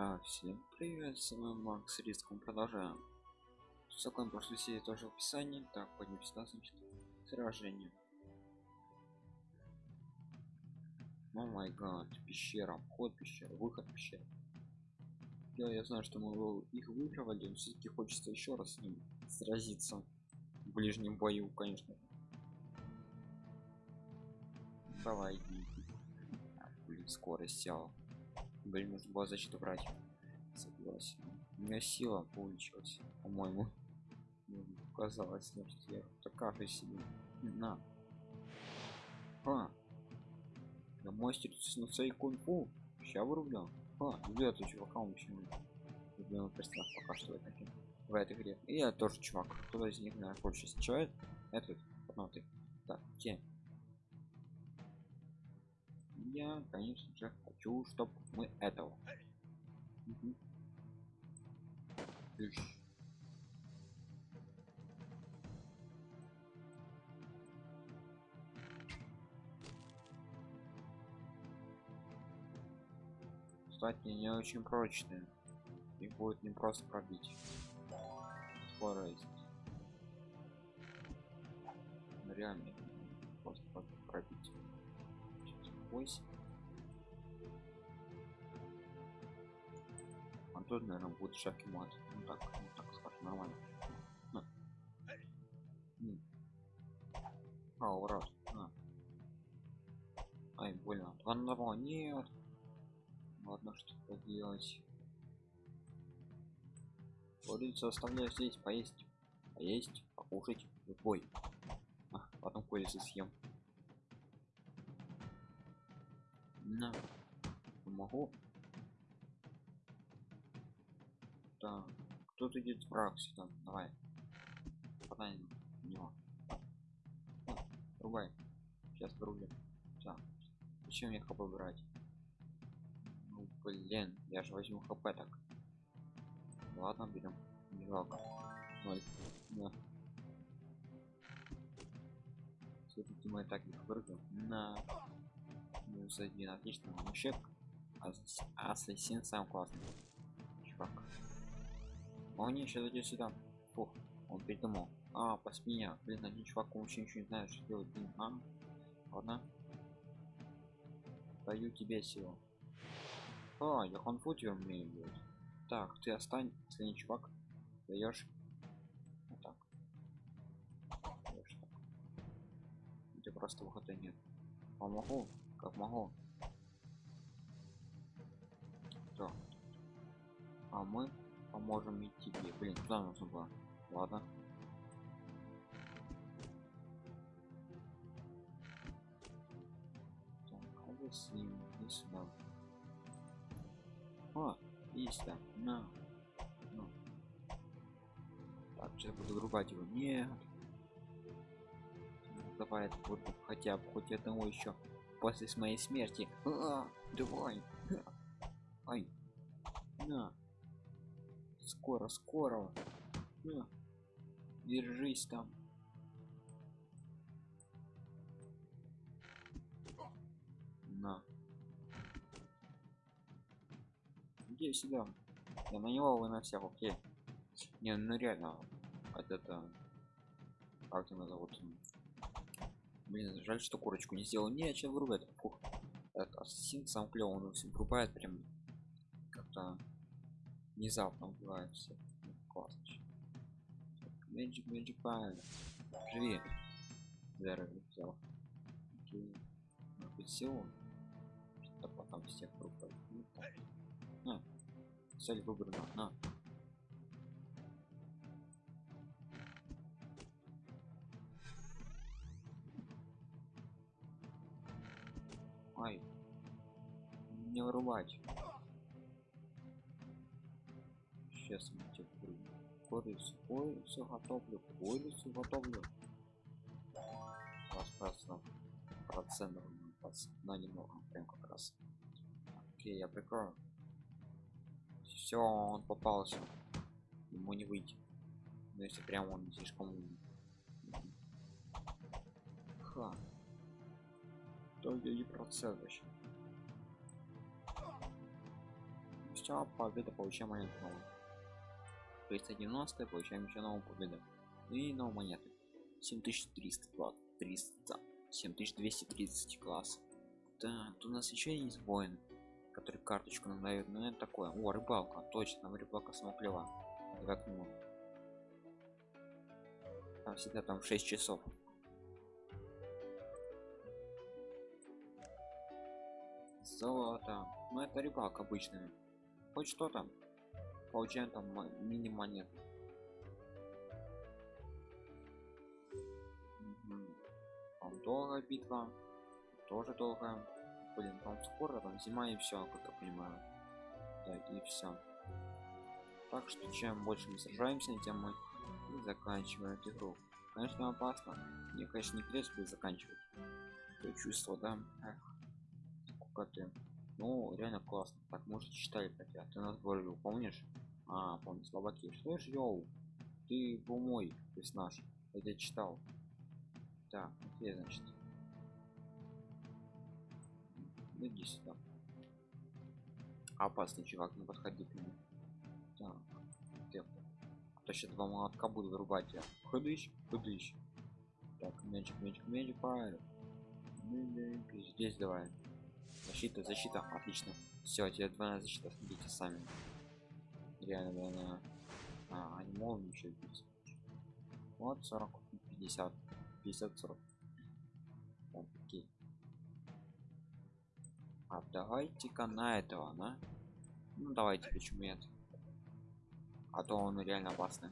А, всем привет, с вами Макс Риском продолжаем. Ссылка прошлой серии тоже в описании. Так, пойдем сюда, значит, сражение. О май гад, пещера, вход пещеры, выход пещеры. Я, я знаю, что мы их выигрывали, но все-таки хочется еще раз с ним сразиться в ближнем бою, конечно. Давай, иди. Блин, скорость села. Блин, нужно было защиту брать. Согласен. У меня сила получилась, по-моему. Казалось, значит, я такая себе. На. А. Я мастер на своей кунг-фу. Ща вырублю. А, где ты чувака почему? Любимый персонаж пока что в этой, в этой игре. И я тоже чувак. Кто из них, наверное, больше встречает? Этот, ну ты. Так, где? Я конечно же хочу чтобы мы этого. Угу. кстати не очень прочные. Их будет не просто пробить скорость реально просто пробить 8 а тут наверное будет шаг мат ну так ну так скажем нормально. На. а ура. На. ай больно. Два на два нет. Ладно что поделать. Курицу оставляю здесь поесть. Поесть покушать любой а, потом курицу съем на могу так. Кто-то идет враг сюда. Давай. Подай него. Рубай сейчас врубим. Так. Зачем мне хп брать? Ну блин я же возьму хп так. Ладно берем. Не жалко ноль да. все-таки мы так их вырвем на минус один отлично вообще ассасин сам классный. Чувак. Он еще зайдет сюда. Фух он придумал а по спине блин один чувак вообще ничего не знает что делать. Блин а? Ладно. Даю тебе силу. А я конфутер умею делать. Так ты остань последний чувак. Даешь. Вот так. Даешь так. Где просто выхода нет. Помогу как могу так а мы поможем и тебе блин туда нужно было ладно. Так а с ним. И сюда. А есть да на. Ну. так сейчас буду рубать его. Нет. Давай вот хотя бы хоть одного еще после моей смерти. А, -а, -а давай ай на. Скоро скоро. На. держись там. На. Где сюда. Я на него вы на всех окей. Не ну реально это, это как тебя зовут Блин, жаль, что курочку не сделал. Не, чем вырубать. Фух. Этот ассасин сам клево, он всем врубает прям как-то внезапно убивает все. Ну, классно. Magic, Magic Pile. Живи. Здорово, взял. Окей. Может силу? Что-то потом всех врубать. Ну. На. Цель выбрана. На. Не вырубать. Сейчас мы тебе курицу, курицу готовлю, курицу готовлю. Просто процентов на немного, прям как раз. Окей, я прикрою. Все, он попался. Ему не выйти. Но если прям он слишком Ха то я не процент вообще все победа получаем монету новую 390 получаем еще новую победу. И новую монету 7300 300 7230 класс так у нас еще есть воин который карточку нам дает. Ну это такое. О рыбалка. Точно рыбалка смоклева давай к нему там всегда там 6 часов. Золото. Ну это рыбалка обычная хоть что там получаем там мини монет там долгая битва тоже долгая блин там скоро там зима и все как я понимаю. Да и все так что чем больше мы сражаемся тем мы заканчиваем игру. Конечно опасно. Мне конечно не придется заканчивать. То чувство да? Эх сколько ты ну реально классно. Так может читали хотя ты нас говорил помнишь? А помню слабаки что ж йоу ты был мой то есть наш я читал. Так окей значит? Ну, иди сюда. Опасный чувак не подходи к нему. Так ты а сейчас два молотка буду вырубать я. Ходыщ ходыщ. Так мячик мячик мячик правильно. Здесь давай защита защита отлично. Все тебе двойная защита смотрите сами. Реально двойная. А они бить вот 40 50 50 40 так, окей. а давайте-ка на этого на. Ну давайте почему нет? А то он реально опасный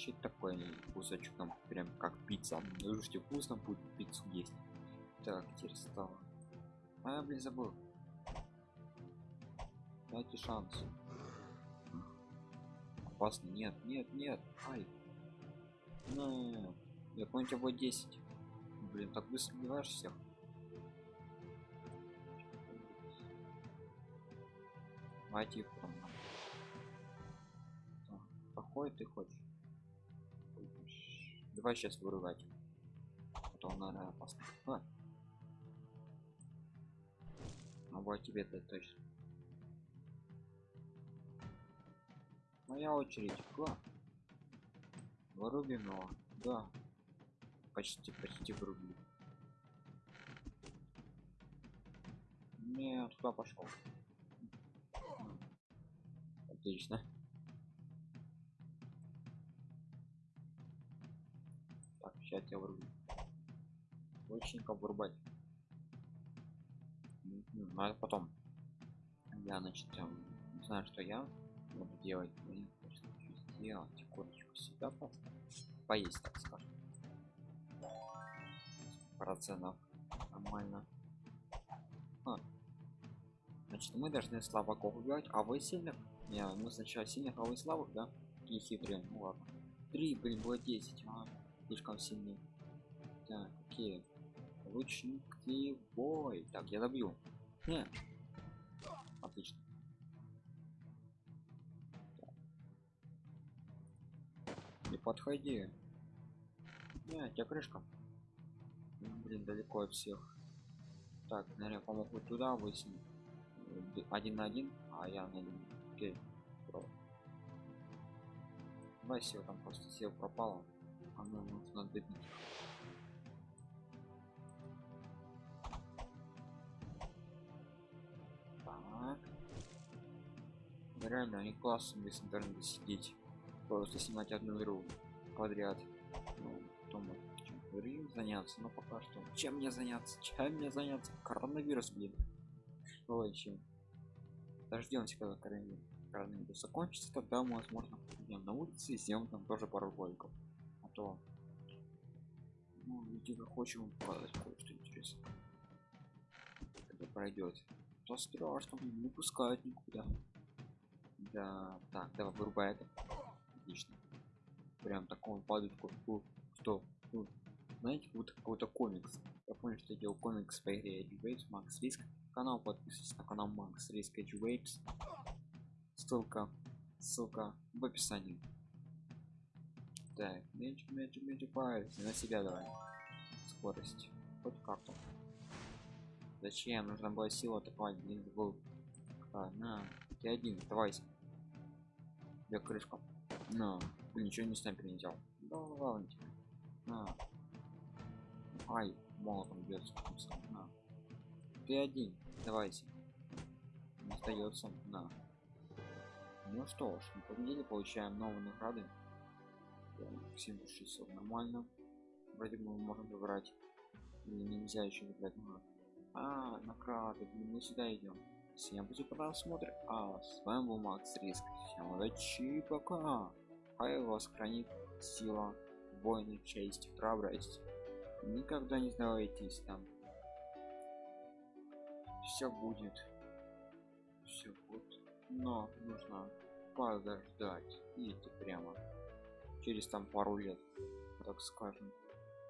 щит такой кусочек там прям как пицца. Слушайте вкусно будет пиццу есть. Так теперь стало. А блин забыл. Дайте шанс. Опасно. Нет нет нет. Ай. Ну я помню тебя будет 10 блин так быстро убиваешь всех. Давайте их там. Какой ты хочешь? Давай сейчас вырывать. Потом, наверное, опасно. А. А вот тебе это точно. Моя очередь. Кла. Вырубим его. Да. Почти, почти вырубили. Не, туда пошел. Отлично. Сейчас я вырублю. Лучника вырубать. Ну, это потом. Я, значит, не знаю, что я буду делать. Блин, сделать корочку себя. Поесть, так скажем. Процентов. Нормально. А. Значит, мы должны слабаков убивать, а вы сильных не, мы сначала сильных, а вы слабых, да? И хитрые. Ну ладно. Три, блин, было 10. А, слишком сильный. Так, окей. Лучники бой. Так, я добью. Не. Отлично. Не подходи. Не, у тебя крышка. Блин, далеко от всех. Так, наверное, помогу туда высунуть. Один на один, а я на один окей давай сел там просто сел пропало ну нужно добить. Так. Реально они классно без интернета сидеть. Просто снимать одну игру подряд. Ну потом чем заняться но пока что. Чем мне заняться? Чем мне заняться? Коронавирус блин. Что чем дождемся когда коронавирус закончится тогда мы возможно пойдем на улице и сделаем там тоже пару роликов а то ну видимо хочем показать кое-что интересное. Когда пройдет то страшно не пускают никуда. Да так давай вырубай это. Отлично. Прям такому падочку что ну, знаете вот какой-то комикс. Я помню что я делал комикс по игре Edge Макс Риск канал подписывайтесь на канал Макс Риск Edge ссылка ссылка в описании так меньше меньше меньше на себя давай скорость хоть карту Зачем? Нужно было силу атаковать. Блин, был. А, на. Ты один, давайся. Я крышка. На. Блин, ничего не снайпер не взял. Да ладно тебе. На. Ай, молотом бьется. На. Ты один, давайся. Не остается. На. Ну что ж, мы победили, получаем новые награды. 7600 нормально. Вроде бы мы можем выбрать. Или нельзя еще выбрать награды. А, награды, блин, мы сюда идем. Всем будет просмотр. А, с вами был Макс Риск. Всем удачи, пока. Хай вас хранит сила, воины, честь, храбрость. Никогда не сдавайтесь там. Все будет. Все будет. Но нужно подождать. Идите прямо. Через там пару лет, так скажем.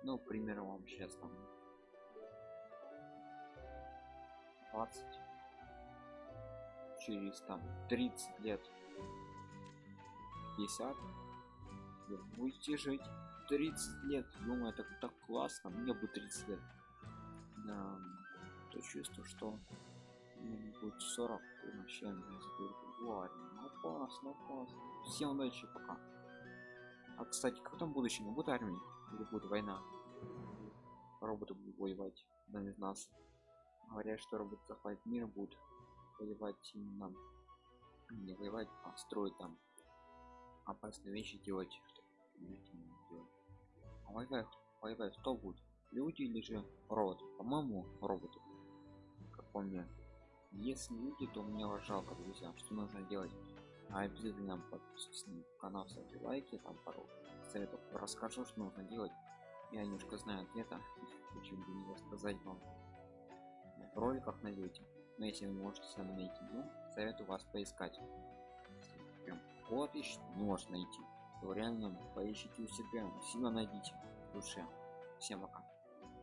Ну, примерно вам сейчас там 20 через там 30 лет 50 вы будете жить 30 лет. Это так классно мне будет 30 лет. Да, то чувство что мне будет 40 и вообще ладно опасно опасно всем удачи пока а кстати как там будущее будет армии? Или будет война? Роботы будут воевать да из нас. Говорят что робот захватит мир будет воевать именно не воевать а строить там опасные вещи делать а воевать воевать кто будет? Люди или же робот по моему роботу как по мне. Если люди то мне вас жалко друзья что нужно делать а обязательно подписывайтесь на канал ставьте лайки там пару советов расскажу что нужно делать. Я немножко знаю ответа почему бы не рассказать вам. В роликах найдете. Но если вы можете сами найти ну советую вас поискать. Прям вот ищет не может найти. То реально поищите у себя. Сильно найдите душе. Всем пока